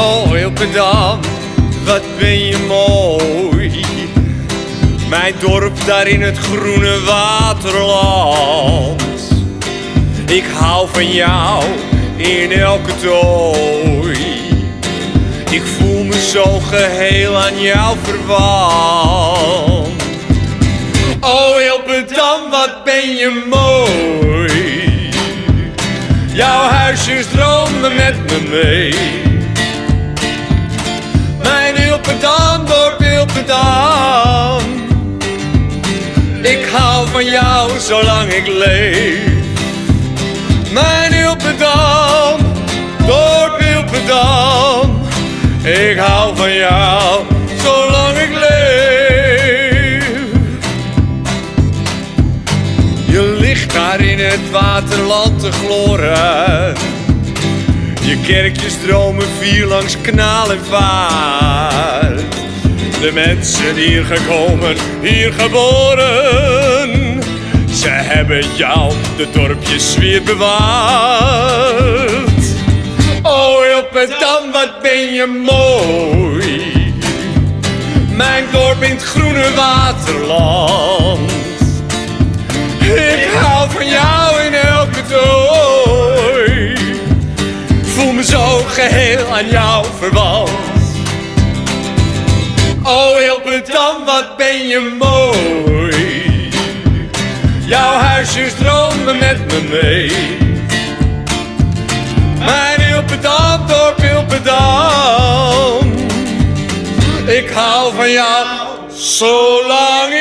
Oh, Hilpendam, wat ben je mooi. Mijn dorp daar in het groene waterland. Ik hou van jou in elke tooi. Ik voel me zo geheel aan jou verwant. Oh, Hilpendam, wat ben je mooi. Jouw huisjes dromen met me mee. Hilpendam, dorp Hilpendam. Ik hou van jou zolang ik leef. Mijn Hilpendam, dorp Hilpendam. Ik hou van jou zolang ik leef. Je ligt daar in het waterland te gloren. Je kerkjes dromen vier langs kanaal en vaart. De mensen hier gekomen, hier geboren. Ze hebben jou de dorpjes weer bewaard. Oh, Hilpendam, wat ben je mooi. Mijn dorp in het groene waterland. Ik hou van jou in elke dooi. Voel me zo geheel aan jou verwant. Hilpendam, wat ben je mooi. Jouw huisjes dromen met me mee. Mijn Hilpendam, dorp Hilpendam. Ik hou van jou zolang